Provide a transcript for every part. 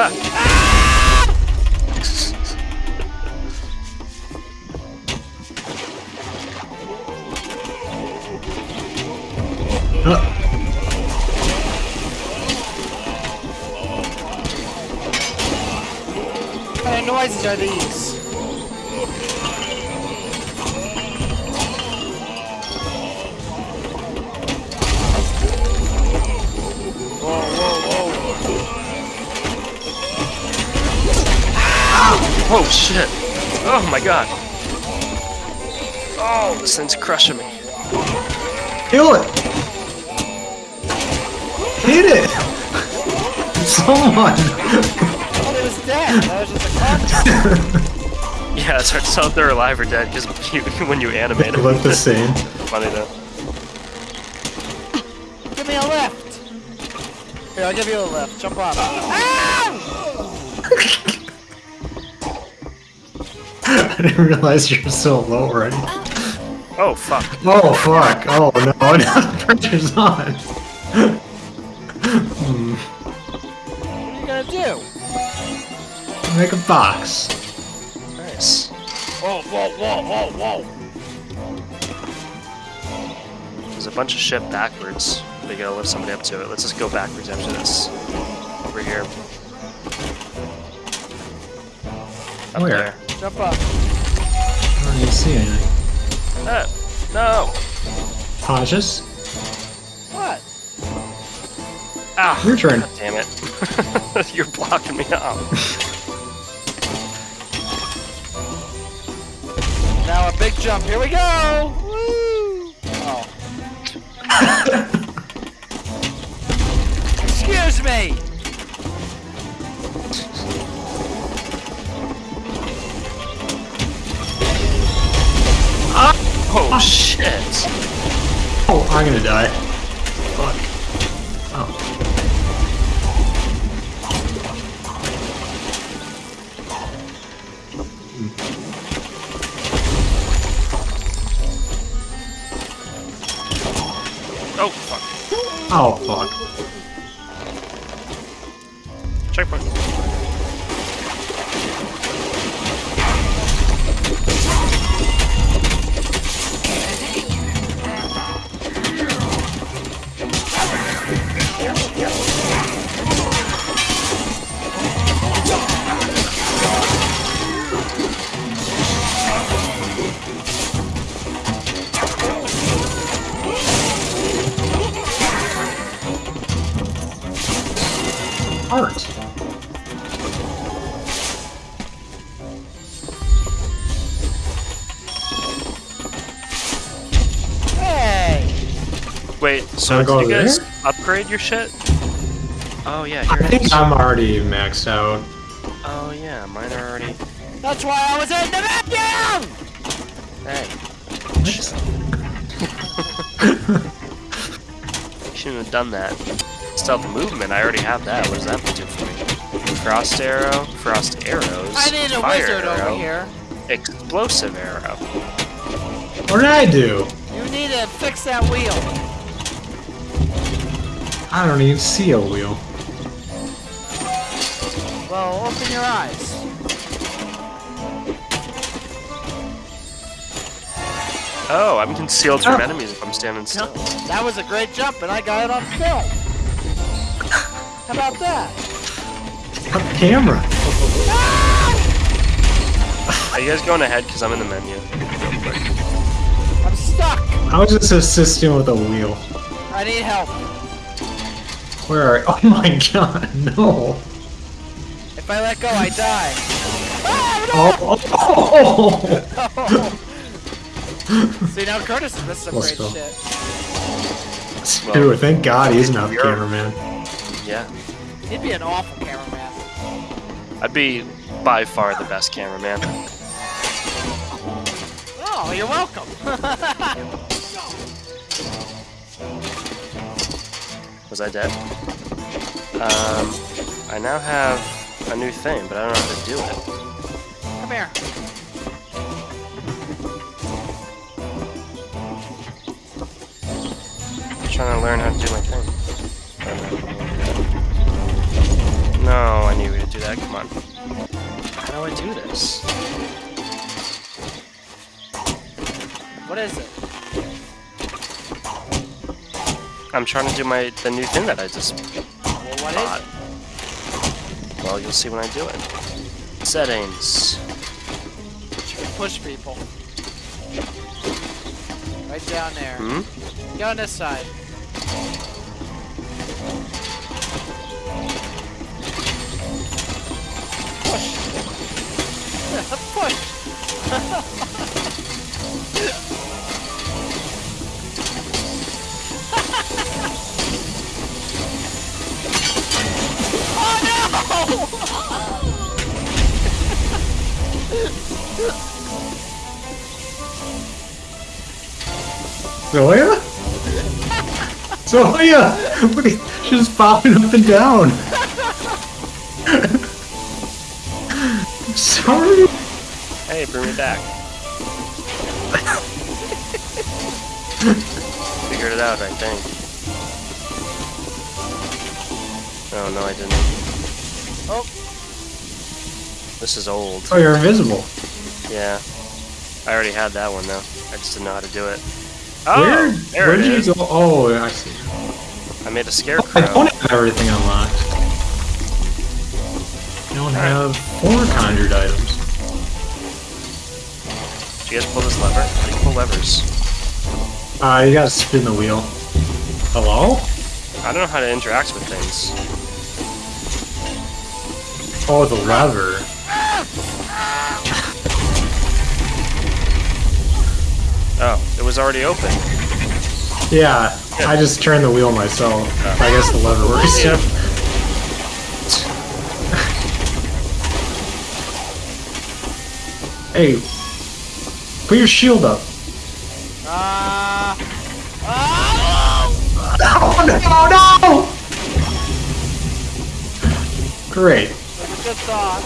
What kind of noises are these? Oh shit! Oh my god! Oh, this thing's crushing me. kill it! Hit it! Someone! Oh, it was dead. That was just a. Yeah, it's hard to tell if they're alive or dead because you, when you animate them. Look the same. Funny though. Give me a lift. Here, I'll give you a lift. Jump up. Ah! I didn't realize you're so low already. Oh fuck! Oh fuck! Oh no, now the pressure's on. What are you gonna do? Make a box. Nice. Whoa, whoa, whoa, whoa, whoa. There's a bunch of shit backwards. We gotta lift somebody up to it. Let's just go backwards after this. Over here. Up Where? there. Jump up. I don't even see anything. Ah, no! Cautious. What? Ah! Your turn. God damn it. You're blocking me out. Now a big jump. Here we go. Woo! Oh. Excuse me. Oh, oh shit! Oh, I'm gonna die. Fuck. Oh. Oh fuck. Oh, fuck. Art. Hey. Wait, so Wanna did go you guys there? upgrade your shit? Oh yeah, I here it think is. I'm already maxed out. Oh yeah, mine are already. That's why I was in the vacuum. Hey. Shouldn't have done that. Stealth movement, I already have that. What does that do for me? Frost arrow, frost arrows. I need a fire wizard arrow, over here. Explosive arrow. What did I do? You need to fix that wheel. I don't even see a wheel. Well, open your eyes. Oh, I'm concealed from Oh. enemies if I'm standing still. That was a great jump, and I got it on film. How about that? Cut the camera. Are you guys going ahead? Because I'm in the menu. I'm stuck. I How is this assisting with a wheel? I need help. Where are Oh my god, no. If I let go, I die. Oh, oh, oh, oh. See, now Curtis is missing some Let's great go. shit. oh. Dude, thank god he's not the You're- cameraman. Yeah. He'd be an awful cameraman. I'd be by far the best cameraman. Oh, you're welcome. Was I dead? Um, I now have a new thing, but I don't know how to do it. Come here. I'm trying to learn how to do my thing. No, I knew we would do that. Come on. How do I do this? What is it? I'm trying to do my the new thing that I just Well, what is bought. it? Well, you'll see when I do it. Settings. Push people. Right down there. Hmm? Get on this side. Oh, Zoya? Zoya! Are you, she's popping up and down. Sorry. Hey, bring me back. Figured it out, I think. Oh no, I didn't. Oh, This is old. Oh, you're invisible. Yeah. I already had that one though. I just didn't know how to do it. Oh, Where? there Where it did is. you go? Oh, I see. I made a oh, scarecrow. don't have everything unlocked. I don't have four conjured items. Did you guys pull this lever? How do you pull levers? Uh, you gotta spin the wheel. Hello? I don't know how to interact with things. Oh, the lever. Oh, it was already open. Yeah, I just turned the wheel myself. I guess the lever works. Yeah. Hey, put your shield up. ah, ah! Oh no, no! Great. That's a good thought.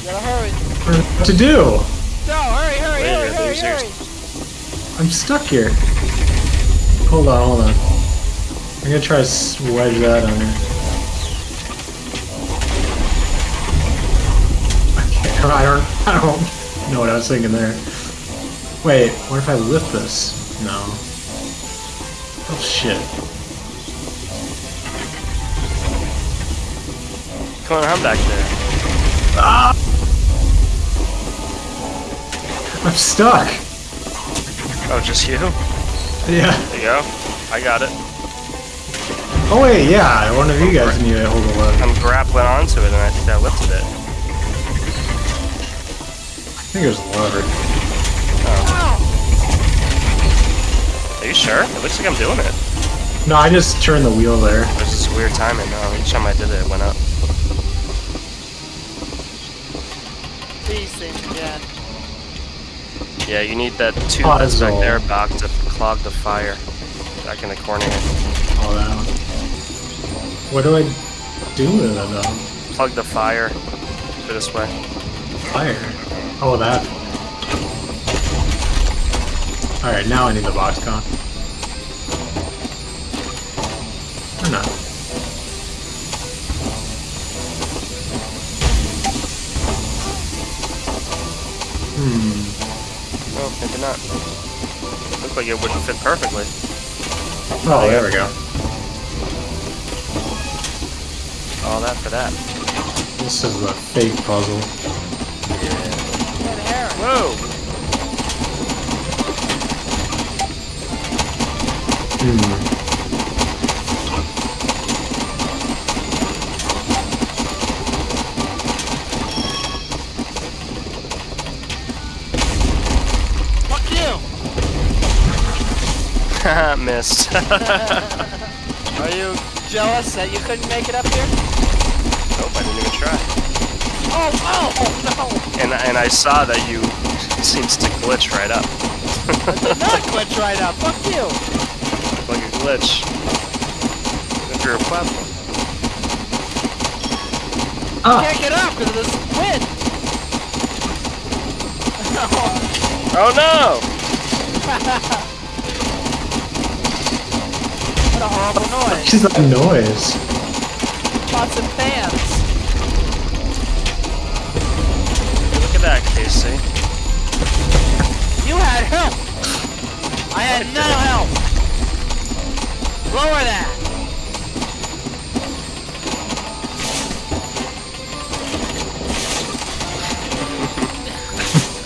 You gotta hurry. What to do? No, hurry, hurry, Wait, hurry, hurry, hurry. I'm stuck here. Hold on, hold on. I'm gonna try to s- wedge that under. I. I don't. I don't know what I was thinking there. Wait. What if I lift this? No. Oh shit. Come on, I'm back there. Ah! I'm stuck. Oh, just you? Yeah. There you go. I got it. Oh wait, yeah. One of you guys need to hold lever. I'm grappling onto it, and I think that lifted it. I think there's a lever. Are you sure? It looks like I'm doing it. No, I just turned the wheel there. There's this weird timing. No, each time I did it, it went up. These things again. Yeah, you need that tube oh, that's back Puzzle. there, Bach, to clog the fire. Back in the corner. here. All that one. What do I do with it though? Plug the fire. Go this way. Fire. Oh, that. Alright, now I need the box con. Or not. Hmm. No, maybe not. Looks like it wouldn't fit perfectly. Oh, there we go. All that for that. This is a fake puzzle. Red herring. Whoa! Hmm. Fuck you! Haha, Are you jealous that you couldn't make it up here? Nope, I didn't even try. Oh, oh, oh And and I saw that you seems to glitch right up. I did not glitch right up. Fuck you! like a glitch. If you're a platform. Ah! Can't get up because of this wind. Oh no! what a horrible noise. What is that noise? pots and pans. Look at that, Casey. You had help. I had no help. Lower that.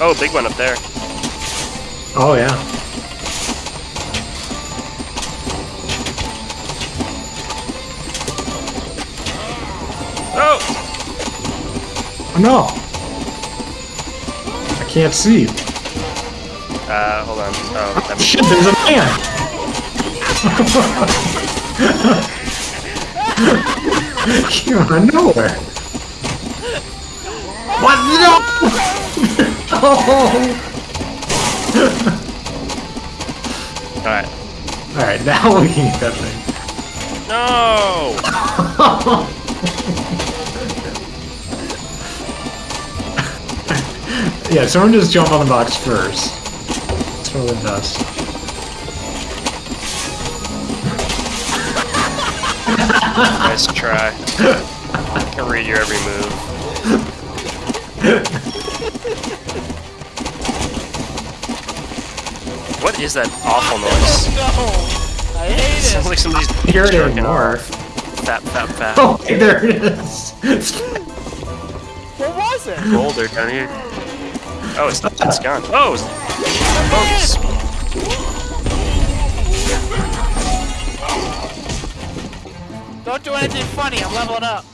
Oh, big one up there. Oh yeah. No! I can't see. Uh, hold on. Oh, that Shit, there's a man! Came out of nowhere. What? No! oh! Alright. Alright, now we can get that thing. No! Yeah, someone just jump on the box first. That's what it does. Nice try. I can read your every move. What is that awful noise? No. I hate Sounds like somebody's Here it jerking anymore. off. Fat, fat, fat. Oh, there it is! What was it? Boulder down here. Oh, it's, oh, it's gone. Oh! Focus. Don't do anything funny. I'm leveling up.